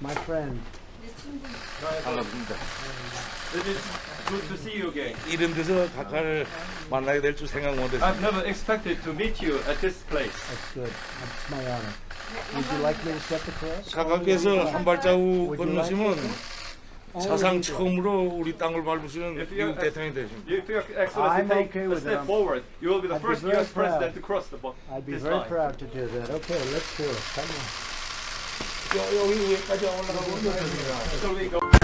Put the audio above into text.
My friend. 반갑습니다. It is good to see you again. 이런 데서 각하를 만나게 될 줄 생각 못했습니다. I've never expected to meet you at this place. That's good. That's my honor. Would you like me to step across? 각하께서 한 발자국 건너시면? 사상 처음으로 우리 땅을 밟으시는 If you- 미국 대통령이 되십니다. If you actually I'm take a step forward, you will be the first U.S. president to cross the bo- I'd be very line. proud to do that. Okay, let's do it. Come on. 여기 위에까지 올라가고.